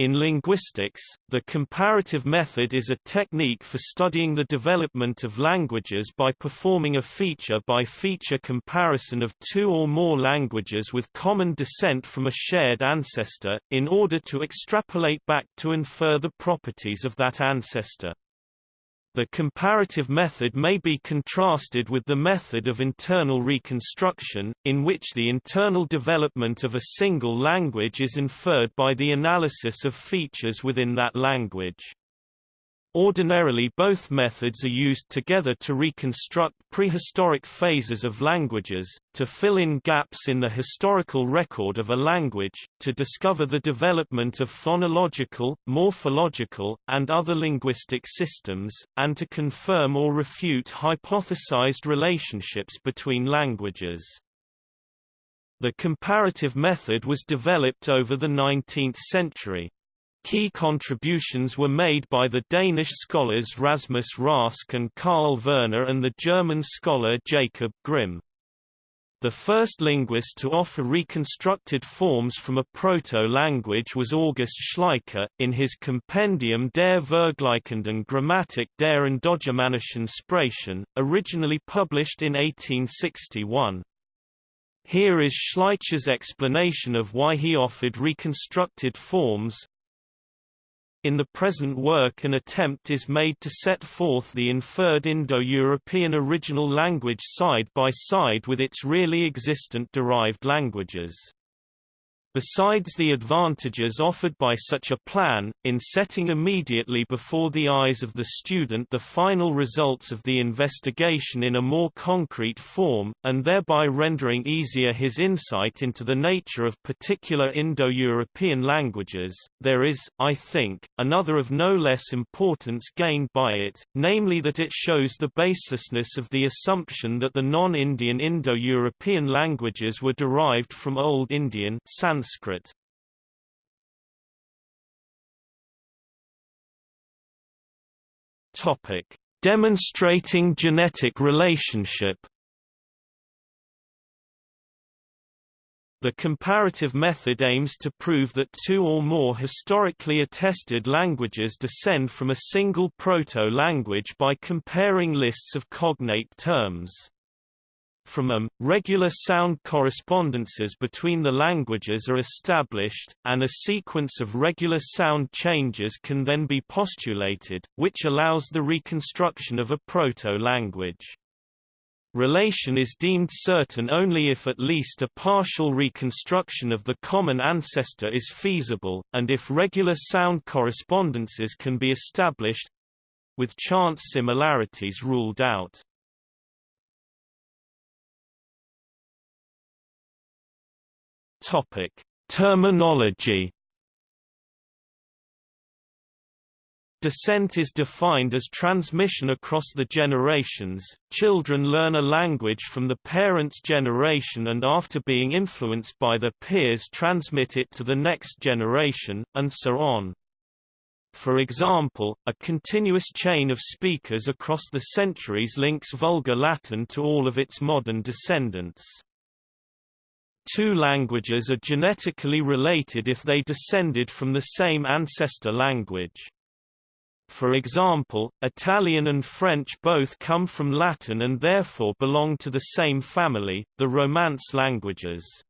In linguistics, the comparative method is a technique for studying the development of languages by performing a feature-by-feature -feature comparison of two or more languages with common descent from a shared ancestor, in order to extrapolate back to infer the properties of that ancestor. The comparative method may be contrasted with the method of internal reconstruction, in which the internal development of a single language is inferred by the analysis of features within that language. Ordinarily both methods are used together to reconstruct prehistoric phases of languages, to fill in gaps in the historical record of a language, to discover the development of phonological, morphological, and other linguistic systems, and to confirm or refute hypothesized relationships between languages. The comparative method was developed over the 19th century. Key contributions were made by the Danish scholars Rasmus Rask and Karl Verner and the German scholar Jacob Grimm. The first linguist to offer reconstructed forms from a proto-language was August Schleicher, in his Compendium der Vergleichenden Grammatik der Indogermanischen Sprachen, originally published in 1861. Here is Schleicher's explanation of why he offered reconstructed forms, in the present work an attempt is made to set forth the inferred Indo-European original language side by side with its really existent derived languages. Besides the advantages offered by such a plan, in setting immediately before the eyes of the student the final results of the investigation in a more concrete form, and thereby rendering easier his insight into the nature of particular Indo-European languages, there is, I think, another of no less importance gained by it, namely that it shows the baselessness of the assumption that the non-Indian Indo-European languages were derived from Old Indian Sanskrit Sanskrit. Topic: Demonstrating genetic relationship. The comparative method aims to prove that two or more historically attested languages descend from a single proto-language by comparing lists of cognate terms. From them, regular sound correspondences between the languages are established, and a sequence of regular sound changes can then be postulated, which allows the reconstruction of a proto-language. Relation is deemed certain only if at least a partial reconstruction of the common ancestor is feasible, and if regular sound correspondences can be established—with chance similarities ruled out. Topic: Terminology. Descent is defined as transmission across the generations. Children learn a language from the parents' generation and after being influenced by their peers transmit it to the next generation, and so on. For example, a continuous chain of speakers across the centuries links Vulgar Latin to all of its modern descendants. Two languages are genetically related if they descended from the same ancestor language. For example, Italian and French both come from Latin and therefore belong to the same family, the Romance languages.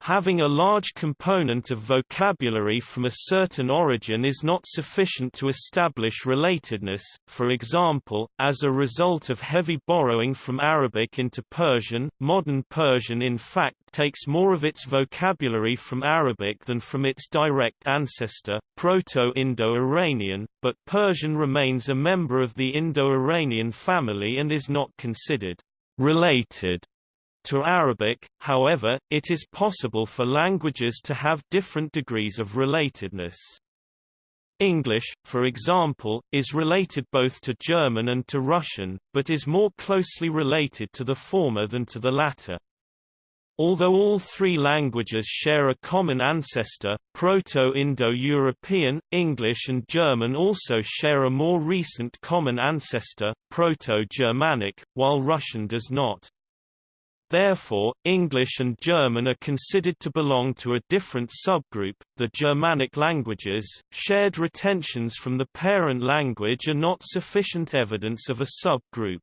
Having a large component of vocabulary from a certain origin is not sufficient to establish relatedness, for example, as a result of heavy borrowing from Arabic into Persian. Modern Persian in fact takes more of its vocabulary from Arabic than from its direct ancestor, Proto-Indo-Iranian, but Persian remains a member of the Indo-Iranian family and is not considered related to Arabic, however, it is possible for languages to have different degrees of relatedness. English, for example, is related both to German and to Russian, but is more closely related to the former than to the latter. Although all three languages share a common ancestor, Proto-Indo-European, English and German also share a more recent common ancestor, Proto-Germanic, while Russian does not. Therefore, English and German are considered to belong to a different subgroup, the Germanic languages. Shared retentions from the parent language are not sufficient evidence of a subgroup.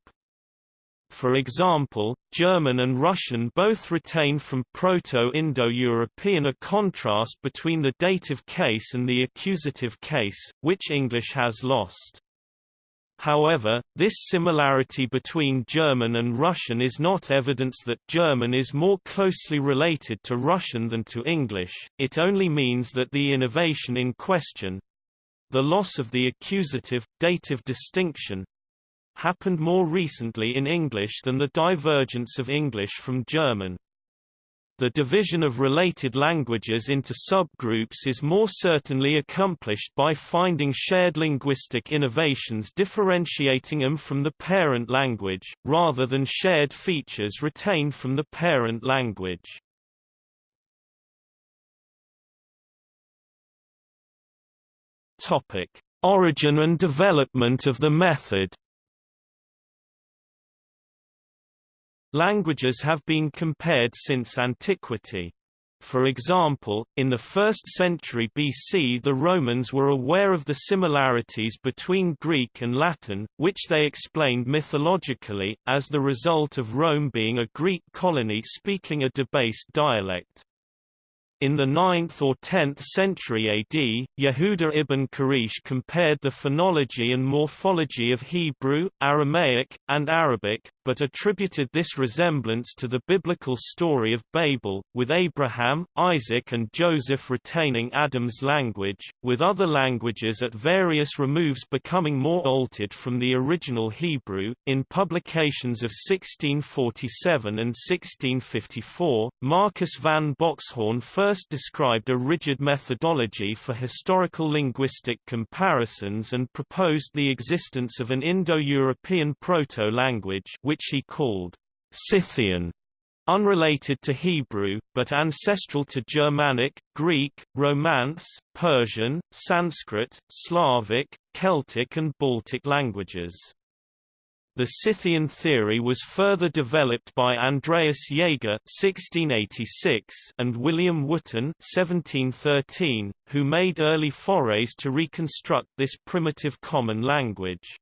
For example, German and Russian both retain from Proto-Indo-European a contrast between the dative case and the accusative case, which English has lost. However, this similarity between German and Russian is not evidence that German is more closely related to Russian than to English, it only means that the innovation in question—the loss of the accusative, dative distinction—happened more recently in English than the divergence of English from German. The division of related languages into subgroups is more certainly accomplished by finding shared linguistic innovations differentiating them from the parent language, rather than shared features retained from the parent language. Origin and development of the method Languages have been compared since antiquity. For example, in the 1st century BC the Romans were aware of the similarities between Greek and Latin, which they explained mythologically, as the result of Rome being a Greek colony speaking a debased dialect. In the 9th or 10th century AD, Yehuda ibn Quraysh compared the phonology and morphology of Hebrew, Aramaic, and Arabic, but attributed this resemblance to the biblical story of Babel, with Abraham, Isaac and Joseph retaining Adam's language, with other languages at various removes becoming more altered from the original Hebrew. In publications of 1647 and 1654, Marcus van Boxhorn first first described a rigid methodology for historical linguistic comparisons and proposed the existence of an Indo-European proto-language which he called Scythian, unrelated to Hebrew, but ancestral to Germanic, Greek, Romance, Persian, Sanskrit, Slavic, Celtic and Baltic languages. The Scythian theory was further developed by Andreas Jaeger (1686) and William Wootton (1713), who made early forays to reconstruct this primitive common language.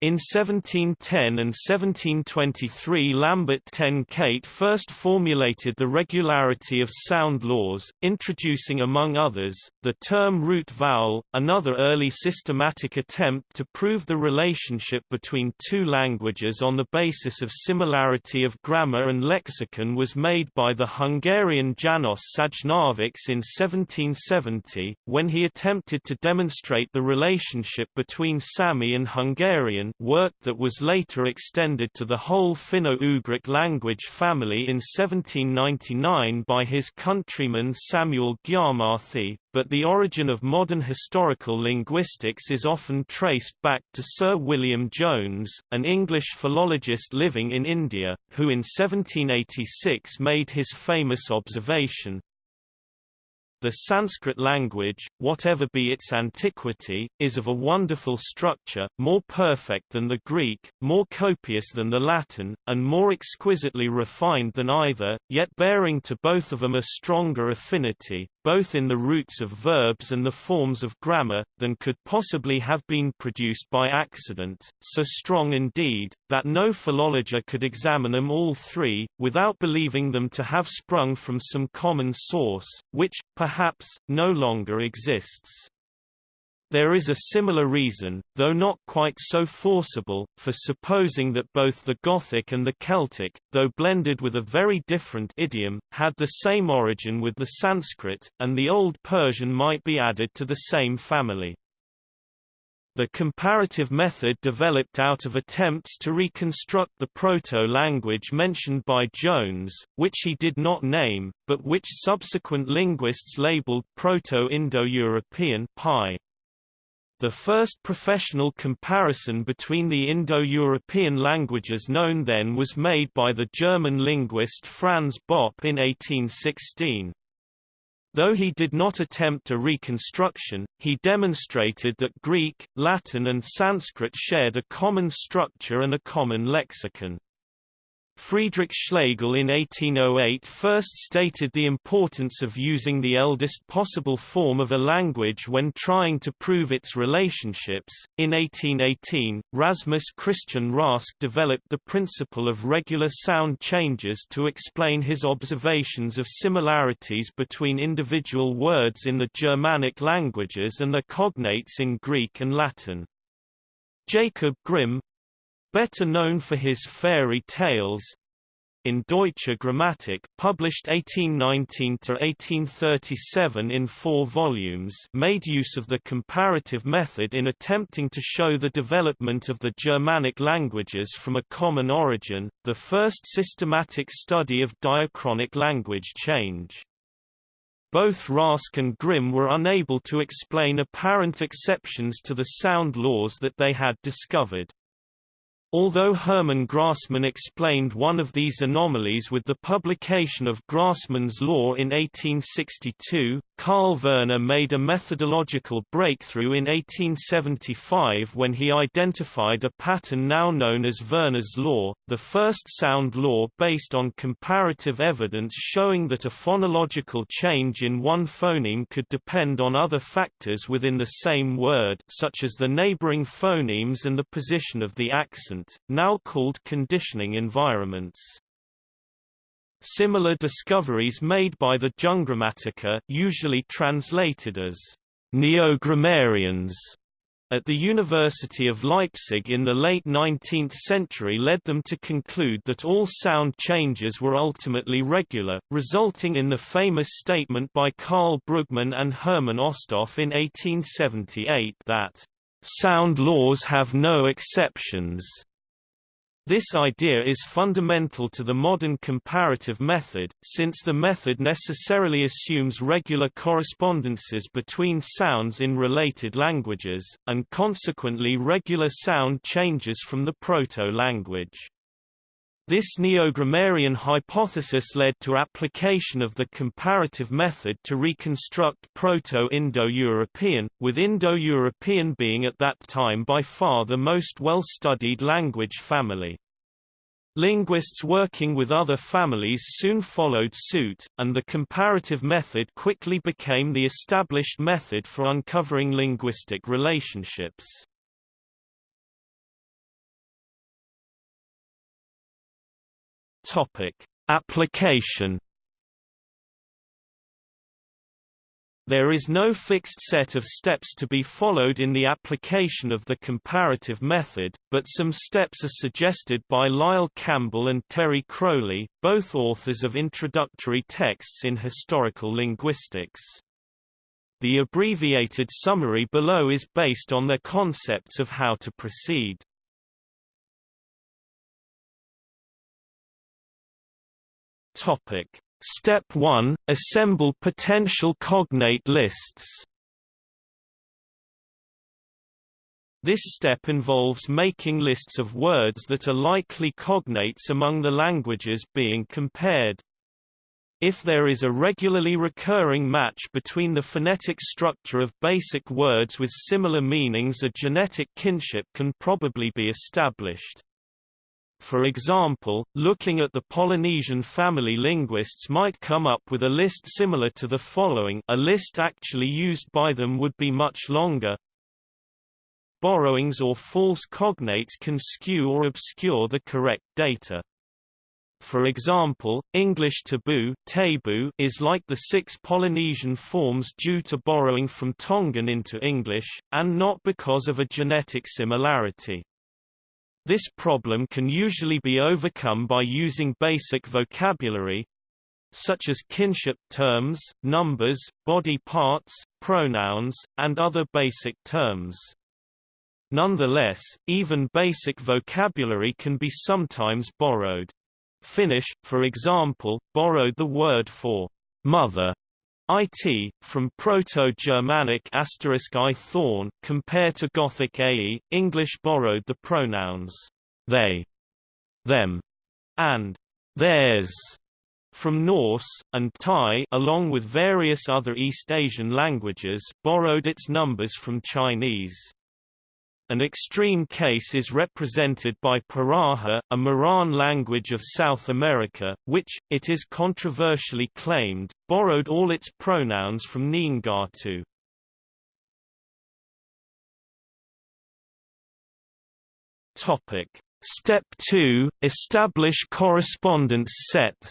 In 1710 and 1723 Lambert ten Kate first formulated the regularity of sound laws, introducing among others, the term root vowel. Another early systematic attempt to prove the relationship between two languages on the basis of similarity of grammar and lexicon was made by the Hungarian Janos Sajnovics in 1770, when he attempted to demonstrate the relationship between Sami and Hungarian work that was later extended to the whole Finno-Ugric language family in 1799 by his countryman Samuel Gyarmathy, but the origin of modern historical linguistics is often traced back to Sir William Jones, an English philologist living in India, who in 1786 made his famous observation, the Sanskrit language, whatever be its antiquity, is of a wonderful structure, more perfect than the Greek, more copious than the Latin, and more exquisitely refined than either, yet bearing to both of them a stronger affinity, both in the roots of verbs and the forms of grammar, than could possibly have been produced by accident, so strong indeed, that no philologer could examine them all three, without believing them to have sprung from some common source, which, perhaps, no longer exists. There is a similar reason, though not quite so forcible, for supposing that both the Gothic and the Celtic, though blended with a very different idiom, had the same origin with the Sanskrit, and the Old Persian might be added to the same family. The comparative method developed out of attempts to reconstruct the proto-language mentioned by Jones, which he did not name, but which subsequent linguists labeled Proto-Indo-European the first professional comparison between the Indo-European languages known then was made by the German linguist Franz Bopp in 1816. Though he did not attempt a reconstruction, he demonstrated that Greek, Latin and Sanskrit shared a common structure and a common lexicon. Friedrich Schlegel in 1808 first stated the importance of using the eldest possible form of a language when trying to prove its relationships. In 1818, Rasmus Christian Rask developed the principle of regular sound changes to explain his observations of similarities between individual words in the Germanic languages and their cognates in Greek and Latin. Jacob Grimm, better known for his fairy tales, in Deutsche Grammatik published 1819–1837 in four volumes made use of the comparative method in attempting to show the development of the Germanic languages from a common origin, the first systematic study of diachronic language change. Both Rask and Grimm were unable to explain apparent exceptions to the sound laws that they had discovered. Although Hermann Grassmann explained one of these anomalies with the publication of Grassmann's law in 1862, Karl Verner made a methodological breakthrough in 1875 when he identified a pattern now known as Verner's law, the first sound law based on comparative evidence showing that a phonological change in one phoneme could depend on other factors within the same word such as the neighboring phonemes and the position of the accent now called conditioning environments. Similar discoveries made by the Jungrammatiker usually translated as neo-grammarians at the University of Leipzig in the late 19th century led them to conclude that all sound changes were ultimately regular, resulting in the famous statement by Karl Brugmann and Hermann Osthoff in 1878 that, "...sound laws have no exceptions." This idea is fundamental to the modern comparative method, since the method necessarily assumes regular correspondences between sounds in related languages, and consequently regular sound changes from the proto-language. This neo-grammarian hypothesis led to application of the comparative method to reconstruct Proto-Indo-European, with Indo-European being at that time by far the most well-studied language family. Linguists working with other families soon followed suit, and the comparative method quickly became the established method for uncovering linguistic relationships. Topic: Application There is no fixed set of steps to be followed in the application of the comparative method, but some steps are suggested by Lyle Campbell and Terry Crowley, both authors of introductory texts in historical linguistics. The abbreviated summary below is based on their concepts of how to proceed. Topic: Step 1 Assemble potential cognate lists. This step involves making lists of words that are likely cognates among the languages being compared. If there is a regularly recurring match between the phonetic structure of basic words with similar meanings a genetic kinship can probably be established. For example, looking at the Polynesian family linguists might come up with a list similar to the following a list actually used by them would be much longer. Borrowings or false cognates can skew or obscure the correct data. For example, English taboo is like the six Polynesian forms due to borrowing from Tongan into English, and not because of a genetic similarity. This problem can usually be overcome by using basic vocabulary such as kinship terms, numbers, body parts, pronouns, and other basic terms. Nonetheless, even basic vocabulary can be sometimes borrowed. Finnish, for example, borrowed the word for mother it, from Proto-Germanic asterisk i thorn, compare to Gothic ae, English borrowed the pronouns they, them, and theirs from Norse, and Thai along with various other East Asian languages borrowed its numbers from Chinese. An extreme case is represented by Piraha, a Muran language of South America, which, it is controversially claimed, borrowed all its pronouns from Ngatu. Topic: Step 2: Establish correspondence sets.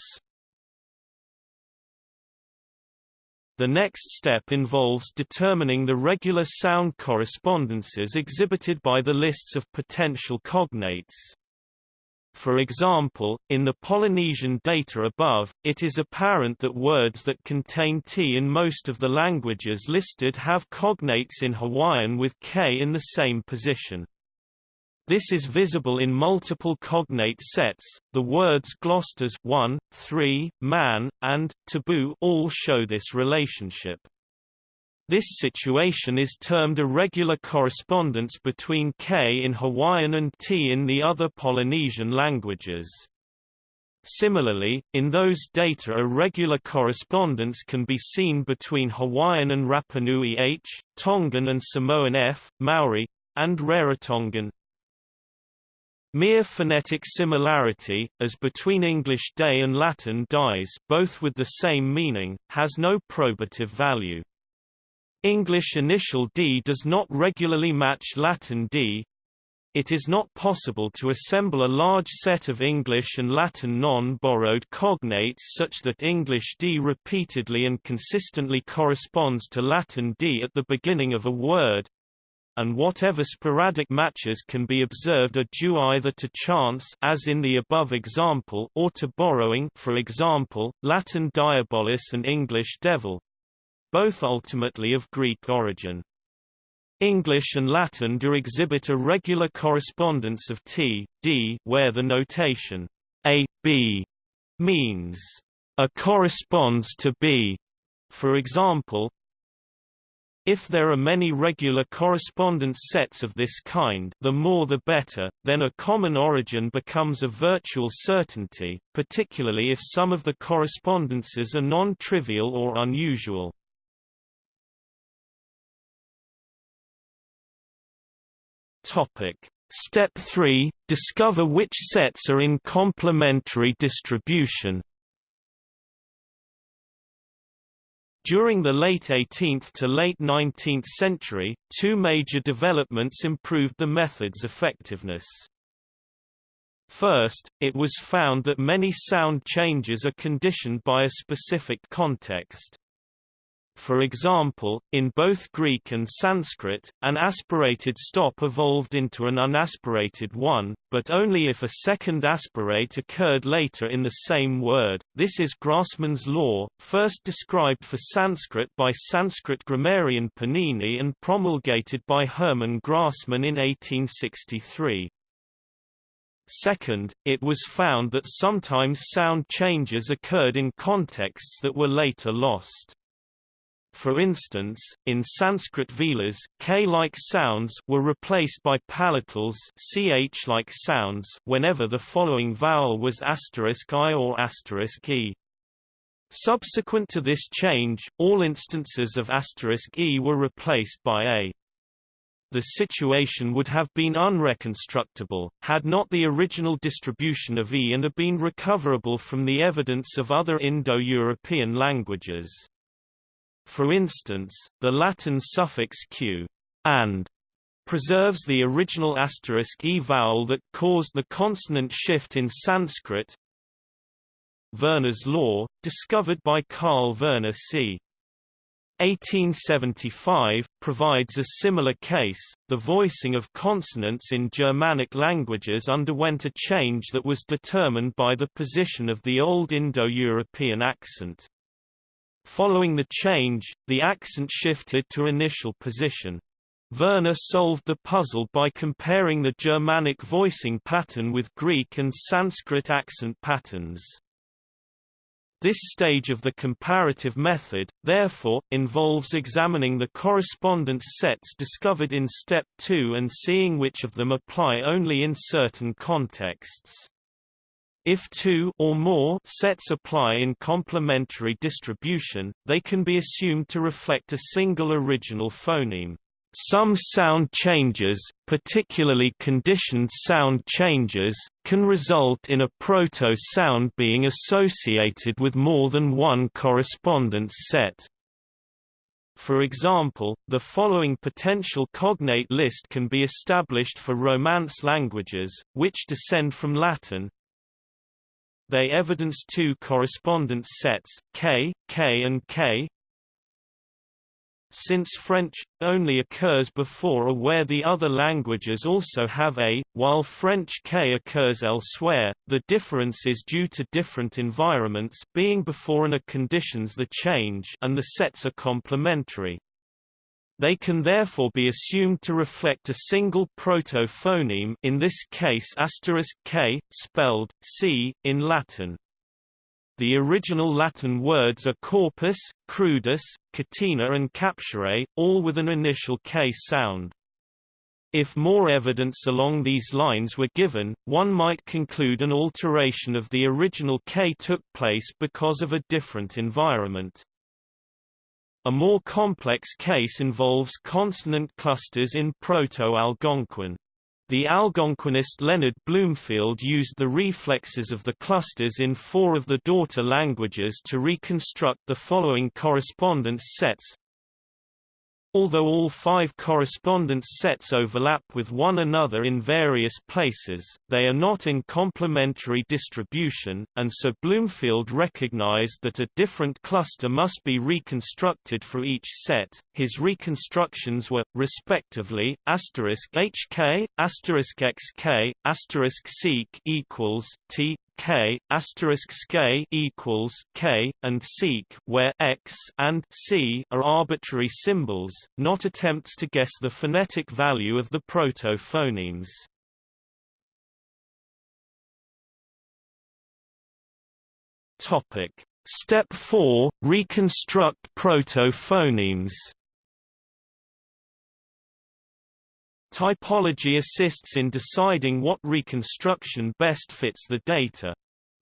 The next step involves determining the regular sound correspondences exhibited by the lists of potential cognates. For example, in the Polynesian data above, it is apparent that words that contain T in most of the languages listed have cognates in Hawaiian with K in the same position. This is visible in multiple cognate sets. The words Gloucesters 1, 3, man, and taboo all show this relationship. This situation is termed a regular correspondence between K in Hawaiian and T in the other Polynesian languages. Similarly, in those data a regular correspondence can be seen between Hawaiian and Rapanui H, Tongan and Samoan F, Maori, and Rarotongan, Mere phonetic similarity, as between English day and Latin dies both with the same meaning, has no probative value. English initial D does not regularly match Latin D. It is not possible to assemble a large set of English and Latin non-borrowed cognates such that English D repeatedly and consistently corresponds to Latin D at the beginning of a word, and whatever sporadic matches can be observed are due either to chance as in the above example or to borrowing for example, Latin diabolus and English devil both ultimately of Greek origin. English and Latin do exhibit a regular correspondence of T, D where the notation A, B means A corresponds to B. For example, if there are many regular correspondence sets of this kind the more the better, then a common origin becomes a virtual certainty, particularly if some of the correspondences are non-trivial or unusual. Step 3 – Discover which sets are in complementary distribution During the late 18th to late 19th century, two major developments improved the method's effectiveness. First, it was found that many sound changes are conditioned by a specific context. For example, in both Greek and Sanskrit, an aspirated stop evolved into an unaspirated one, but only if a second aspirate occurred later in the same word. This is Grassmann's law, first described for Sanskrit by Sanskrit grammarian Panini and promulgated by Hermann Grassmann in 1863. Second, it was found that sometimes sound changes occurred in contexts that were later lost. For instance, in Sanskrit velars, k-like sounds were replaced by palatals ch-like sounds whenever the following vowel was asterisk i or asterisk e. Subsequent to this change, all instances of asterisk e were replaced by a. The situation would have been unreconstructible, had not the original distribution of e and a been recoverable from the evidence of other Indo-European languages. For instance, the Latin suffix q and preserves the original asterisk e vowel that caused the consonant shift in Sanskrit. Verner's law, discovered by Karl Verner c. 1875, provides a similar case. The voicing of consonants in Germanic languages underwent a change that was determined by the position of the Old Indo-European accent. Following the change, the accent shifted to initial position. Verner solved the puzzle by comparing the Germanic voicing pattern with Greek and Sanskrit accent patterns. This stage of the comparative method, therefore, involves examining the correspondence sets discovered in Step 2 and seeing which of them apply only in certain contexts. If two or more sets apply in complementary distribution, they can be assumed to reflect a single original phoneme. Some sound changes, particularly conditioned sound changes, can result in a proto-sound being associated with more than one correspondence set. For example, the following potential cognate list can be established for Romance languages, which descend from Latin. They evidence two correspondence sets, K, K and K, since French only occurs before a where the other languages also have a, while French K occurs elsewhere, the difference is due to different environments being before and a conditions the change and the sets are complementary. They can therefore be assumed to reflect a single proto-phoneme in this case *k, spelled c in Latin. The original Latin words are corpus, crudus, catena and capture, all with an initial K sound. If more evidence along these lines were given, one might conclude an alteration of the original K took place because of a different environment. A more complex case involves consonant clusters in Proto-Algonquian. The Algonquianist Leonard Bloomfield used the reflexes of the clusters in four of the daughter languages to reconstruct the following correspondence sets Although all five correspondence sets overlap with one another in various places, they are not in complementary distribution, and so Bloomfield recognized that a different cluster must be reconstructed for each set. His reconstructions were, respectively, HK, XK, seq equals T, k asterisk sk equals k and seq where x and c are arbitrary symbols, not attempts to guess the phonetic value of the proto-phonemes. Topic Step 4 Reconstruct proto-phonemes Typology assists in deciding what reconstruction best fits the data.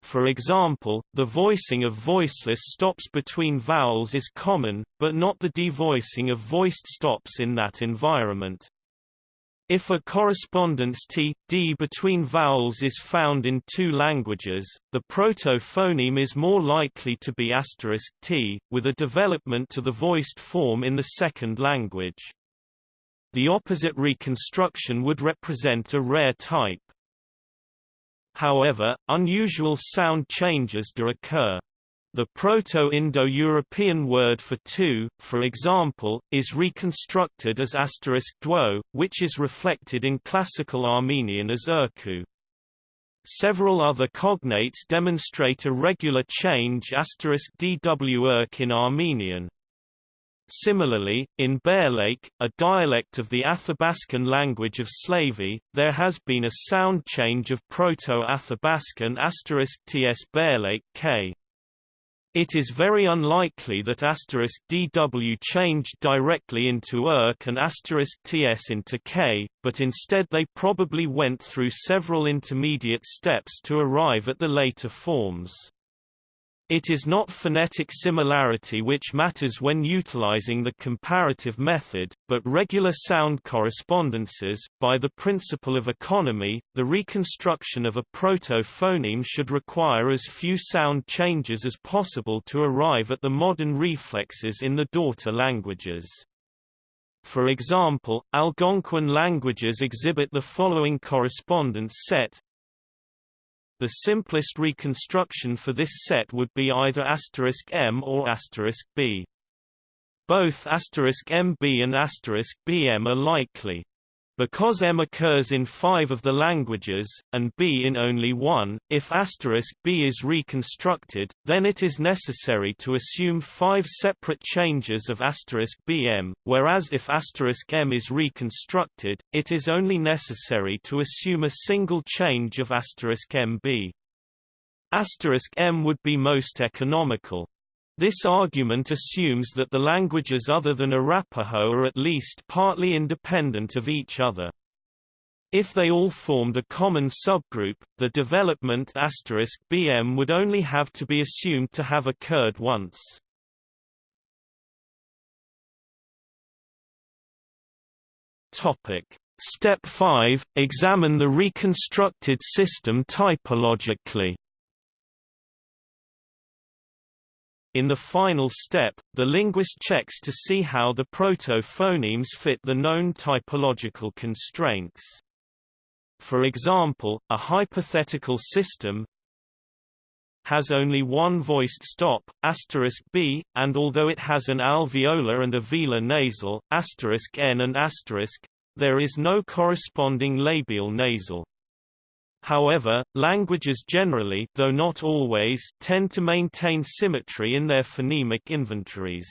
For example, the voicing of voiceless stops between vowels is common, but not the devoicing of voiced stops in that environment. If a correspondence t, d between vowels is found in two languages, the proto-phoneme is more likely to be asterisk t, with a development to the voiced form in the second language. The opposite reconstruction would represent a rare type. However, unusual sound changes do occur. The Proto-Indo-European word for two, for example, is reconstructed as asterisk dwo, which is reflected in Classical Armenian as erku. Several other cognates demonstrate a regular change asterisk dw in Armenian. Similarly, in Bear Lake, a dialect of the Athabascan language of Slavey, there has been a sound change of Proto-Athabascan *ts Bear Lake k. It is very unlikely that dw changed directly into Urk and *ts into k, but instead they probably went through several intermediate steps to arrive at the later forms. It is not phonetic similarity which matters when utilizing the comparative method, but regular sound correspondences. By the principle of economy, the reconstruction of a proto-phoneme should require as few sound changes as possible to arrive at the modern reflexes in the daughter languages. For example, Algonquian languages exhibit the following correspondence set the simplest reconstruction for this set would be either asterisk *m or asterisk *b. Both asterisk *mb and asterisk *bm are likely. Because M occurs in five of the languages, and B in only one, if asterisk B is reconstructed, then it is necessary to assume five separate changes of asterisk BM, whereas if asterisk M is reconstructed, it is only necessary to assume a single change of asterisk MB. Asterisk m would be most economical. This argument assumes that the languages other than Arapaho are at least partly independent of each other. If they all formed a common subgroup, the development *bm would only have to be assumed to have occurred once. Step 5 – Examine the reconstructed system typologically In the final step, the linguist checks to see how the proto-phonemes fit the known typological constraints. For example, a hypothetical system has only one voiced stop, asterisk b, and although it has an alveolar and a velar nasal, asterisk n and asterisk, there is no corresponding labial nasal. However, languages generally though not always, tend to maintain symmetry in their phonemic inventories.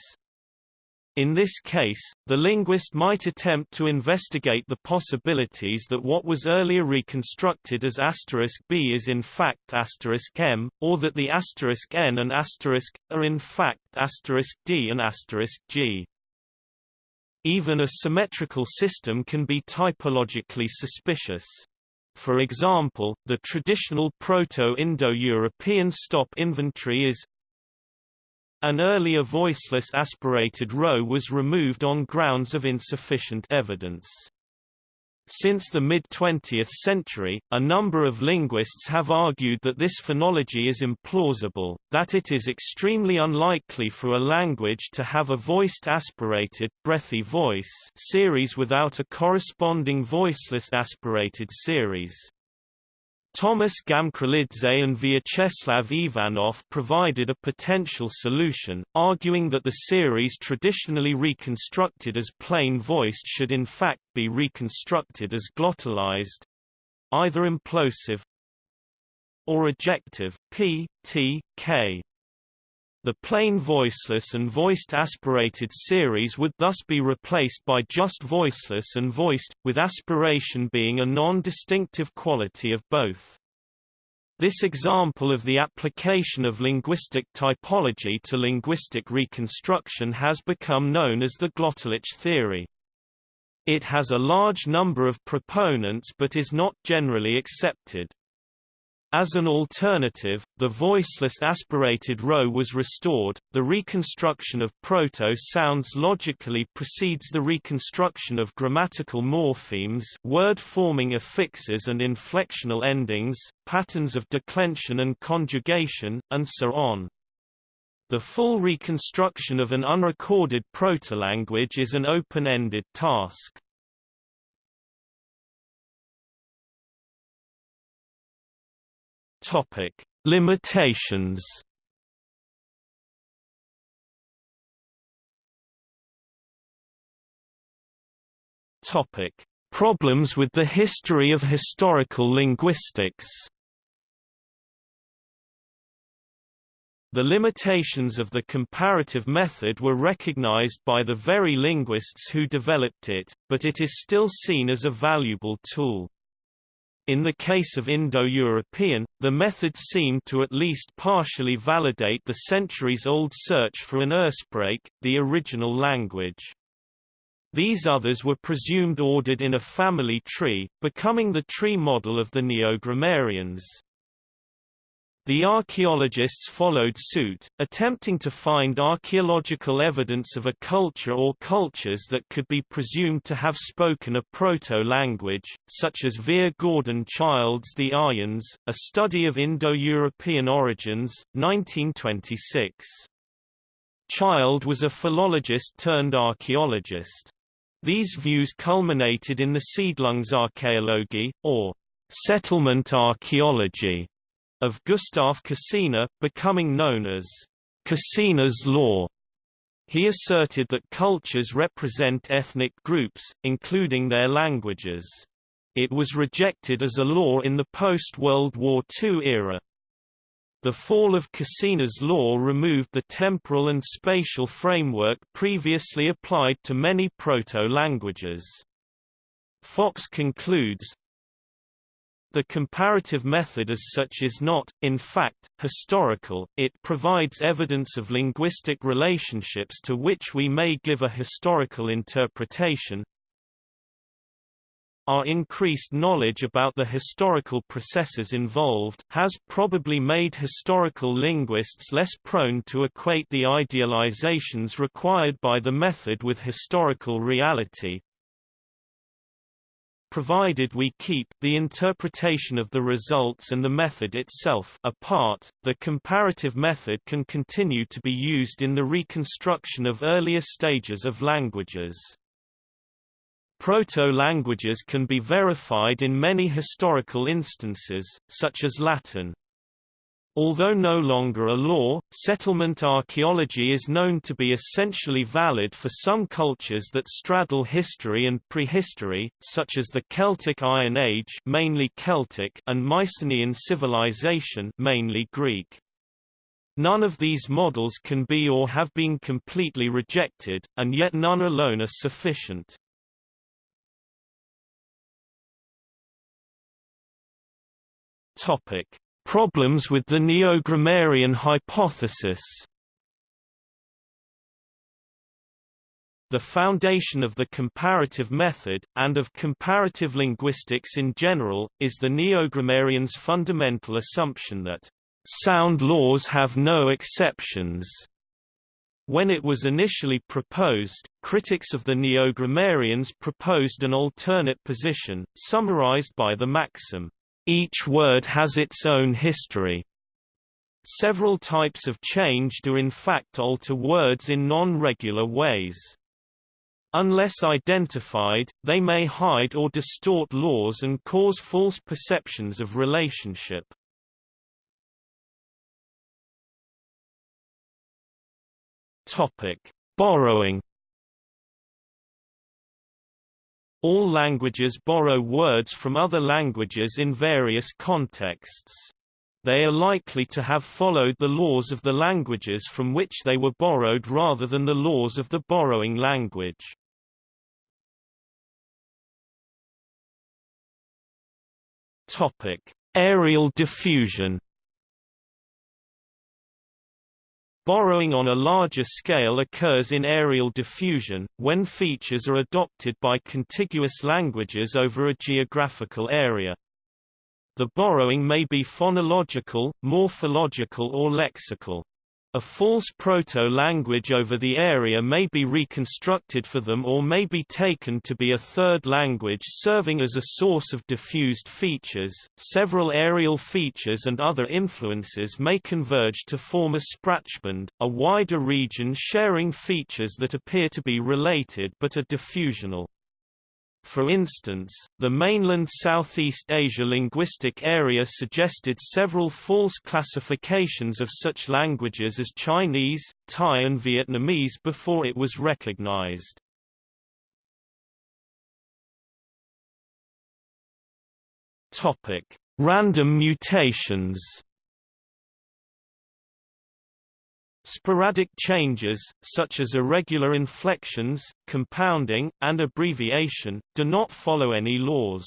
In this case, the linguist might attempt to investigate the possibilities that what was earlier reconstructed as asterisk b is in fact asterisk m, or that the asterisk n and asterisk are in fact asterisk d and asterisk g. Even a symmetrical system can be typologically suspicious. For example, the traditional Proto-Indo-European stop inventory is an earlier voiceless aspirated rho was removed on grounds of insufficient evidence. Since the mid-20th century, a number of linguists have argued that this phonology is implausible, that it is extremely unlikely for a language to have a voiced aspirated breathy voice series without a corresponding voiceless aspirated series. Thomas Gamkrelidze and Vyacheslav Ivanov provided a potential solution, arguing that the series traditionally reconstructed as plain-voiced should in fact be reconstructed as glottalized—either implosive or ejective p, t, k. The plain voiceless and voiced aspirated series would thus be replaced by just voiceless and voiced, with aspiration being a non-distinctive quality of both. This example of the application of linguistic typology to linguistic reconstruction has become known as the Glottalic theory. It has a large number of proponents but is not generally accepted. As an alternative, the voiceless aspirated rho was restored. The reconstruction of proto sounds logically precedes the reconstruction of grammatical morphemes, word-forming affixes and inflectional endings, patterns of declension and conjugation, and so on. The full reconstruction of an unrecorded proto-language is an open-ended task. Topic: Limitations. Topic: Problems with the history of historical linguistics. The limitations of the comparative method were recognized by the very linguists who developed it, but it is still seen as a valuable tool. In the case of Indo-European, the method seemed to at least partially validate the centuries-old search for an Ursprache, the original language. These others were presumed ordered in a family tree, becoming the tree model of the Neo-Grammarians. The archaeologists followed suit, attempting to find archaeological evidence of a culture or cultures that could be presumed to have spoken a proto-language, such as Vere Gordon Childe's The Aryans, a study of Indo-European origins, 1926. Childe was a philologist turned archaeologist. These views culminated in the Siedlungsarchäologie, or settlement archaeology, of Gustav Kossinna, becoming known as Kossinna's law. He asserted that cultures represent ethnic groups, including their languages. It was rejected as a law in the post-World War II era. The fall of Kossinna's law removed the temporal and spatial framework previously applied to many proto-languages. Fox concludes, the comparative method as such is not, in fact, historical, it provides evidence of linguistic relationships to which we may give a historical interpretation. Our increased knowledge about the historical processes involved has probably made historical linguists less prone to equate the idealizations required by the method with historical reality, provided we keep the interpretation of the results and the method itself apart, the comparative method can continue to be used in the reconstruction of earlier stages of languages. Proto-languages can be verified in many historical instances, such as Latin. Although no longer a law, settlement archaeology is known to be essentially valid for some cultures that straddle history and prehistory, such as the Celtic Iron Age mainly Celtic and Mycenaean civilization mainly Greek. None of these models can be or have been completely rejected, and yet none alone are sufficient. Topic: Problems with the neo-grammarian hypothesis. The foundation of the comparative method, and of comparative linguistics in general, is the neo-grammarian's fundamental assumption that sound laws have no exceptions. When it was initially proposed, critics of the neo-grammarians proposed an alternate position, summarized by the maxim, each word has its own history. Several types of change do in fact alter words in non-regular ways. Unless identified, they may hide or distort laws and cause false perceptions of relationship. Topic: Borrowing All languages borrow words from other languages in various contexts. They are likely to have followed the laws of the languages from which they were borrowed rather than the laws of the borrowing language. Topic: Areal diffusion Borrowing on a larger scale occurs in areal diffusion, when features are adopted by contiguous languages over a geographical area. The borrowing may be phonological, morphological or lexical. A false proto-language over the area may be reconstructed for them or may be taken to be a third language serving as a source of diffused features. Several areal features and other influences may converge to form a sprachbund, a wider region sharing features that appear to be related but are diffusional. For instance, the mainland Southeast Asia linguistic area suggested several false classifications of such languages as Chinese, Thai and Vietnamese before it was recognized. Random mutations Sporadic changes, such as irregular inflections, compounding, and abbreviation, do not follow any laws.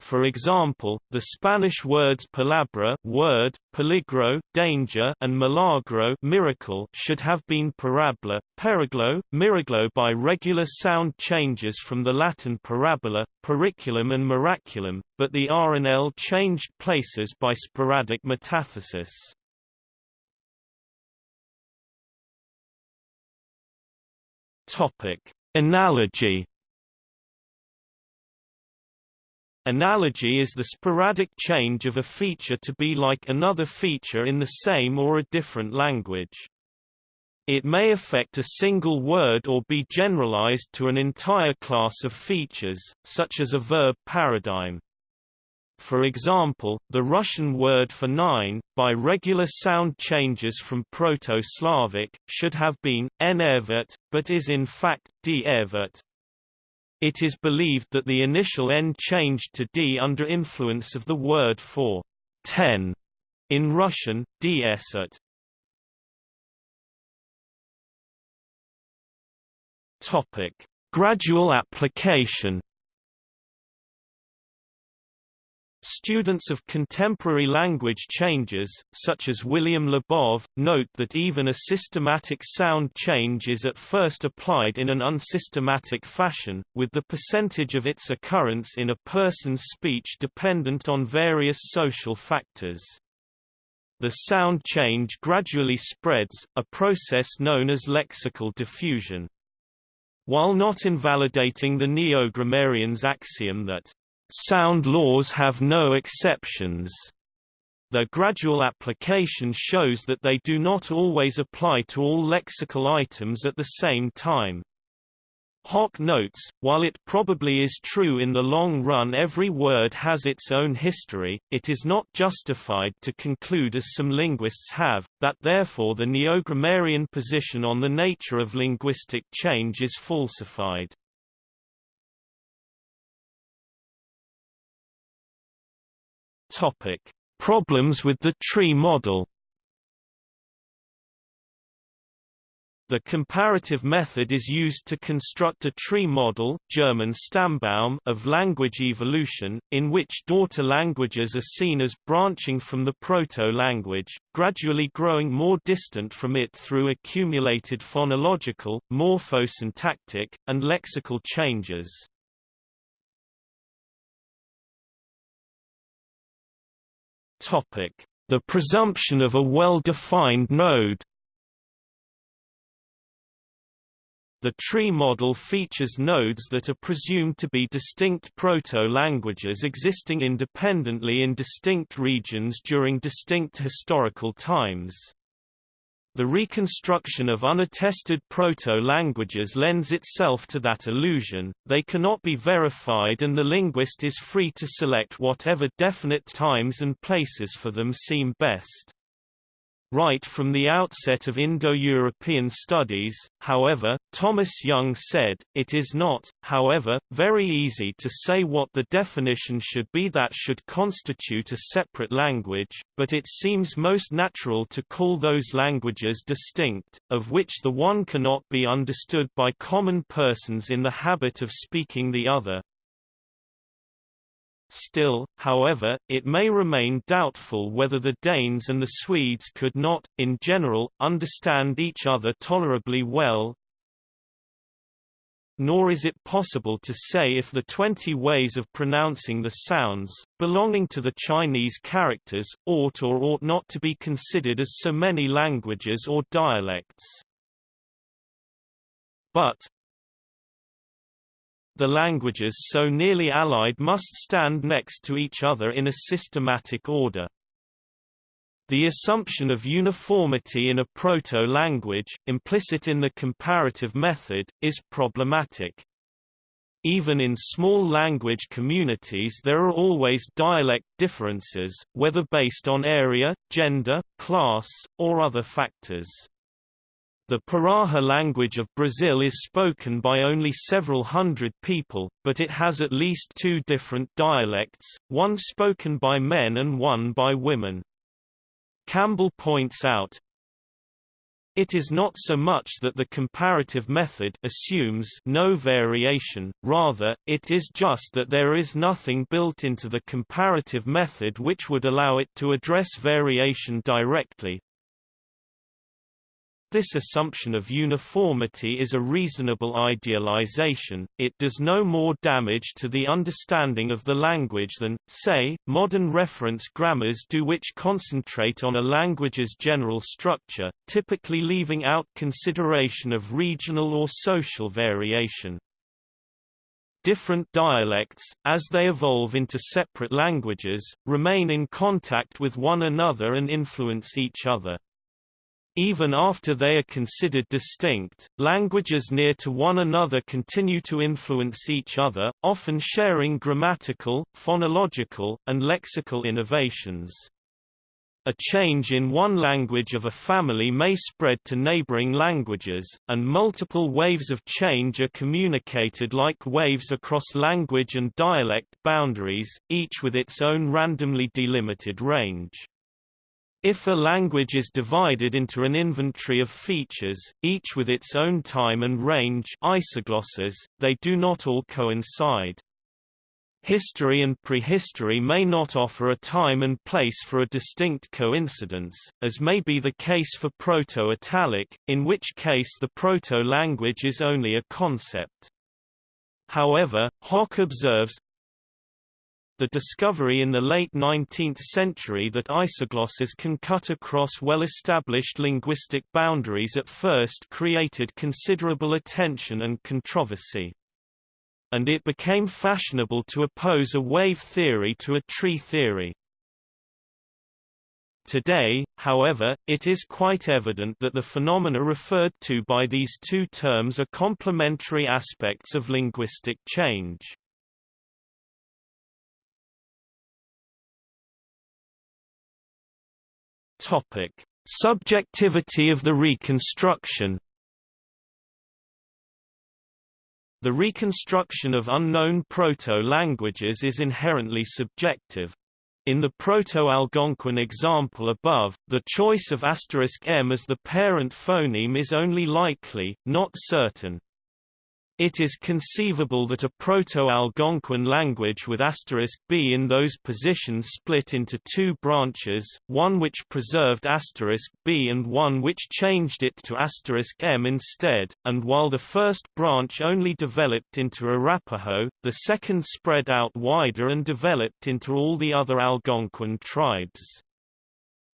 For example, the Spanish words palabra word, peligro danger, and milagro miracle should have been parabla, periglo, miraglo by regular sound changes from the Latin parabola, periculum and miraculum, but the R and L changed places by sporadic metathesis. Topic: Analogy. Analogy is the sporadic change of a feature to be like another feature in the same or a different language. It may affect a single word or be generalized to an entire class of features, such as a verb paradigm. For example, the Russian word for nine, by regular sound changes from Proto-Slavic, should have been enervet, but is in fact d-ervet. It is believed that the initial n changed to d under influence of the word for ten in Russian, d-esert. Topic: Gradual application Students of contemporary language changes, such as William Labov, note that even a systematic sound change is at first applied in an unsystematic fashion, with the percentage of its occurrence in a person's speech dependent on various social factors. The sound change gradually spreads, a process known as lexical diffusion. While not invalidating the neo-grammarian's axiom that sound laws have no exceptions, their gradual application shows that they do not always apply to all lexical items at the same time. Hock notes, while it probably is true in the long run every word has its own history, it is not justified to conclude as some linguists have, that therefore the neo-grammarian position on the nature of linguistic change is falsified. Problems with the tree model The comparative method is used to construct a tree model German Stammbaum of language evolution, in which daughter languages are seen as branching from the proto-language, gradually growing more distant from it through accumulated phonological, morphosyntactic, and lexical changes. The presumption of a well-defined node The tree model features nodes that are presumed to be distinct proto-languages existing independently in distinct regions during distinct historical times. The reconstruction of unattested proto-languages lends itself to that illusion, they cannot be verified and the linguist is free to select whatever definite times and places for them seem best. Right from the outset of Indo-European studies, however, Thomas Young said, it is not, however, very easy to say what the definition should be that should constitute a separate language, but it seems most natural to call those languages distinct, of which the one cannot be understood by common persons in the habit of speaking the other, Still, however, it may remain doubtful whether the Danes and the Swedes could not, in general, understand each other tolerably well, nor is it possible to say if the 20 ways of pronouncing the sounds, belonging to the Chinese characters, ought or ought not to be considered as so many languages or dialects. But, the languages so nearly allied must stand next to each other in a systematic order. The assumption of uniformity in a proto-language, implicit in the comparative method, is problematic. Even in small language communities there are always dialect differences, whether based on area, gender, class, or other factors. The Piraha language of Brazil is spoken by only several hundred people, but it has at least two different dialects, one spoken by men and one by women. Campbell points out, it is not so much that the comparative method assumes no variation, rather, it is just that there is nothing built into the comparative method which would allow it to address variation directly, this assumption of uniformity is a reasonable idealization, it does no more damage to the understanding of the language than, say, modern reference grammars do which concentrate on a language's general structure, typically leaving out consideration of regional or social variation. Different dialects, as they evolve into separate languages, remain in contact with one another and influence each other. Even after they are considered distinct, languages near to one another continue to influence each other, often sharing grammatical, phonological, and lexical innovations. A change in one language of a family may spread to neighboring languages, and multiple waves of change are communicated like waves across language and dialect boundaries, each with its own randomly delimited range. If a language is divided into an inventory of features, each with its own time and range isoglosses, they do not all coincide. History and prehistory may not offer a time and place for a distinct coincidence, as may be the case for Proto-Italic, in which case the proto-language is only a concept. However, Hock observes, the discovery in the late 19th century that isoglosses can cut across well-established linguistic boundaries at first created considerable attention and controversy. And it became fashionable to oppose a wave theory to a tree theory. Today, however, it is quite evident that the phenomena referred to by these two terms are complementary aspects of linguistic change. Topic: Subjectivity of the reconstruction. The reconstruction of unknown proto-languages is inherently subjective, in the Proto-Algonquian example above, the choice of asterisk *m as the parent phoneme is only likely, not certain. It is conceivable that a Proto-Algonquian language with asterisk *b in those positions split into two branches, one which preserved asterisk *b and one which changed it to *m instead, and while the first branch only developed into Arapaho, the second spread out wider and developed into all the other Algonquin tribes.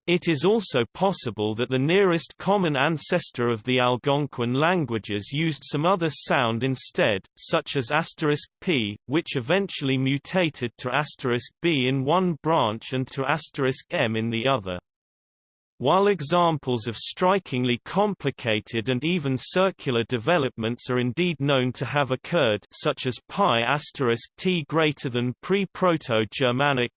It is also possible that the nearest common ancestor of the Algonquian languages used some other sound instead, such as asterisk *p, which eventually mutated to asterisk *b in one branch and to asterisk *m in the other. While examples of strikingly complicated and even circular developments are indeed known to have occurred such as PIE asterisk t greater than pre-Proto-Germanic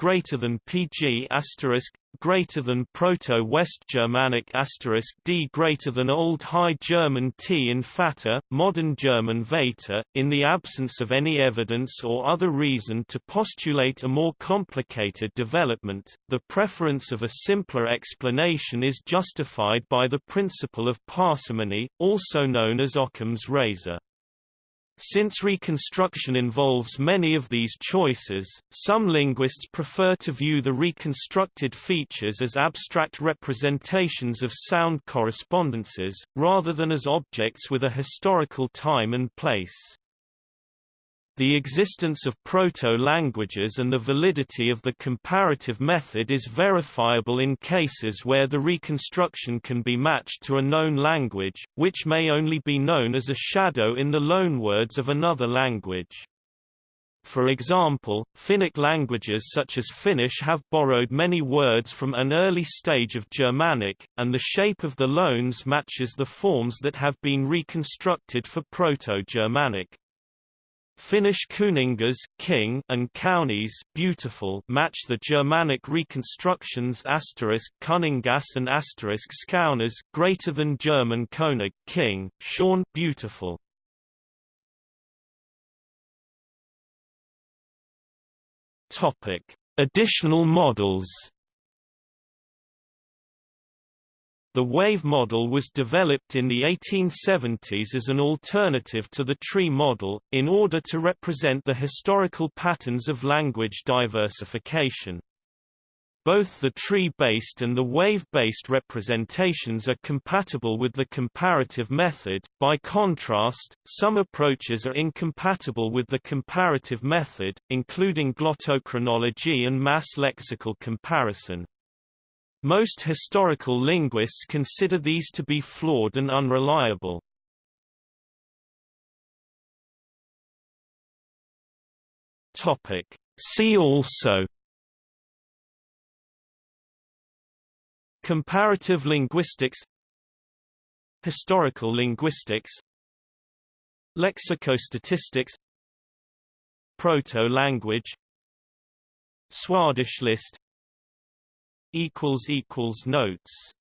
greater than PG asterisk greater than Proto-West Germanic asterisk D greater than Old High German T in Vater, Modern German Vater, in the absence of any evidence or other reason to postulate a more complicated development, the preference of a simpler explanation is justified by the principle of parsimony, also known as Occam's razor. Since reconstruction involves many of these choices, some linguists prefer to view the reconstructed features as abstract representations of sound correspondences, rather than as objects with a historical time and place. The existence of proto-languages and the validity of the comparative method is verifiable in cases where the reconstruction can be matched to a known language, which may only be known as a shadow in the loanwords of another language. For example, Finnic languages such as Finnish have borrowed many words from an early stage of Germanic, and the shape of the loans matches the forms that have been reconstructed for Proto-Germanic. Finnish kuningas king and kaunis beautiful match the Germanic reconstructions asterisk kuningas and asterisk skaunas greater than German König king, schön beautiful. Topic: Additional models The wave model was developed in the 1870s as an alternative to the tree model, in order to represent the historical patterns of language diversification. Both the tree-based and the wave-based representations are compatible with the comparative method. By contrast, some approaches are incompatible with the comparative method, including glottochronology and mass lexical comparison. Most historical linguists consider these to be flawed and unreliable. See also Comparative linguistics Historical linguistics Lexicostatistics Proto-language Swadesh list equals equals notes